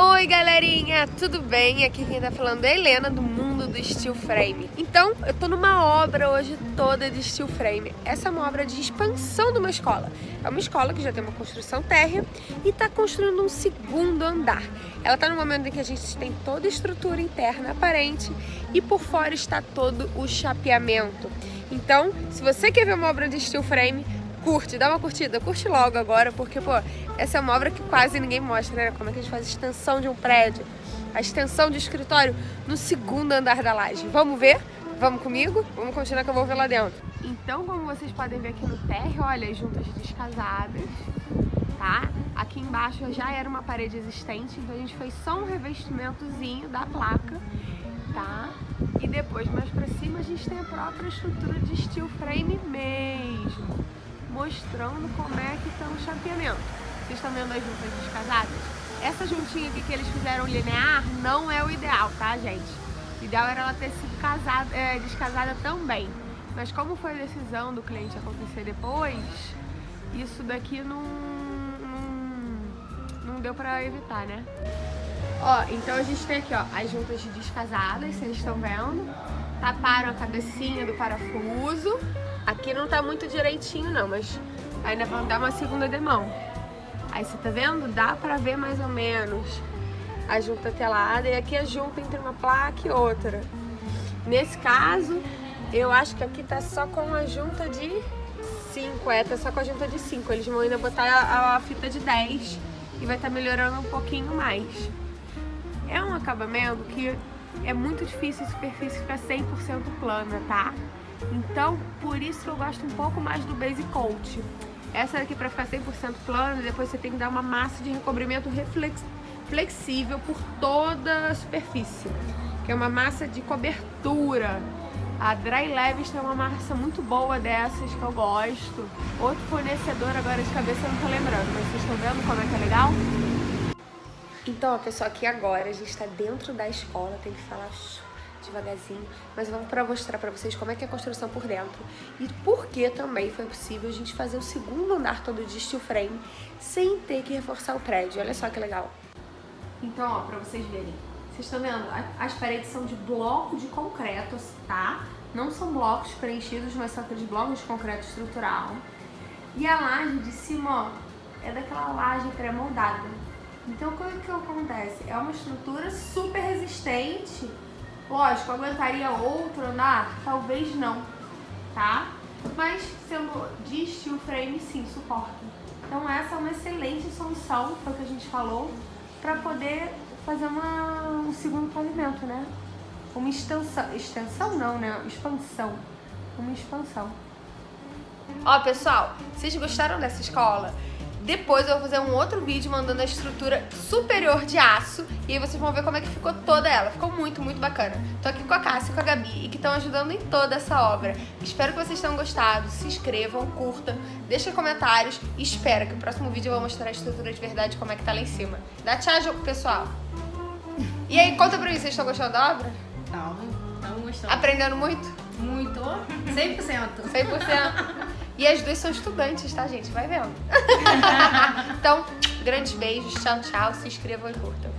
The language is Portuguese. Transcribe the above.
Oi galerinha, tudo bem? Aqui quem tá falando é Helena do mundo do steel frame. Então, eu tô numa obra hoje toda de steel frame. Essa é uma obra de expansão de uma escola. É uma escola que já tem uma construção térrea e tá construindo um segundo andar. Ela tá no momento em que a gente tem toda a estrutura interna aparente e por fora está todo o chapeamento. Então, se você quer ver uma obra de steel frame, curte, dá uma curtida, curte logo agora, porque, pô, essa é uma obra que quase ninguém mostra, né? Como é que a gente faz a extensão de um prédio, a extensão de escritório no segundo andar da laje. Vamos ver? Vamos comigo? Vamos continuar que eu vou ver lá dentro. Então, como vocês podem ver aqui no térreo, olha, as juntas descasadas, tá? Aqui embaixo já era uma parede existente, então a gente fez só um revestimentozinho da placa, tá? E depois, mais pra cima, a gente tem a própria estrutura de steel frame mesmo mostrando como é que estão o chapeamento. Vocês estão vendo as juntas descasadas? Essa juntinha aqui que eles fizeram linear não é o ideal, tá, gente? O ideal era ela ter sido casada, é, descasada também. Mas como foi a decisão do cliente acontecer depois, isso daqui não, não, não deu pra evitar, né? Ó, então a gente tem aqui, ó, as juntas descasadas, vocês estão vendo. Taparam a cabecinha do parafuso. Aqui não tá muito direitinho não, mas ainda vão dar uma segunda demão. Aí você tá vendo? Dá pra ver mais ou menos a junta telada e aqui a junta entre uma placa e outra. Nesse caso, eu acho que aqui tá só com a junta de 5, é, tá só com a junta de 5. Eles vão ainda botar a, a fita de 10 e vai estar tá melhorando um pouquinho mais. É um acabamento que é muito difícil a superfície ficar 100% plana, tá? Então, por isso que eu gosto um pouco mais do Base Coat. Essa daqui para ficar 100% plana, depois você tem que dar uma massa de recobrimento reflex, flexível por toda a superfície. Que é uma massa de cobertura. A Dry Levis tem uma massa muito boa dessas que eu gosto. Outro fornecedor agora de cabeça eu não tô lembrando, mas vocês estão vendo como é que é legal? Então, pessoal, aqui agora a gente tá dentro da escola, tem que falar devagarzinho, mas vamos para mostrar para vocês como é que é a construção por dentro e por que também foi possível a gente fazer o segundo andar todo de steel frame sem ter que reforçar o prédio. Olha só que legal. Então, ó, para vocês verem, vocês estão vendo? As paredes são de bloco de concreto, tá? Não são blocos preenchidos, mas são aqueles blocos de concreto estrutural. E a laje de cima, ó, é daquela laje pré-moldada. Então, o que, que acontece? É uma estrutura super resistente Lógico, aguentaria outro andar? Talvez não, tá? Mas sendo de steel frame, sim, suporta. Então essa é uma excelente solução, foi o que a gente falou, para poder fazer uma, um segundo pavimento, né? Uma extensão, extensão não, né? Expansão, uma expansão. Ó, pessoal, vocês gostaram dessa escola? Depois eu vou fazer um outro vídeo mandando a estrutura superior de aço e aí vocês vão ver como é que ficou toda ela. Ficou muito, muito bacana. Tô aqui com a Cássia e com a Gabi e que estão ajudando em toda essa obra. Espero que vocês tenham gostado. Se inscrevam, curtam, deixem comentários e espero que o próximo vídeo eu vou mostrar a estrutura de verdade como é que tá lá em cima. Dá tchau, pessoal. E aí, conta pra mim, vocês estão gostando da obra? Estamos, estamos gostando. Aprendendo muito? Muito, 100%. 100%. E as duas são estudantes, tá, gente? Vai vendo. então, grandes beijos, tchau, tchau. Se inscrevam e curtam.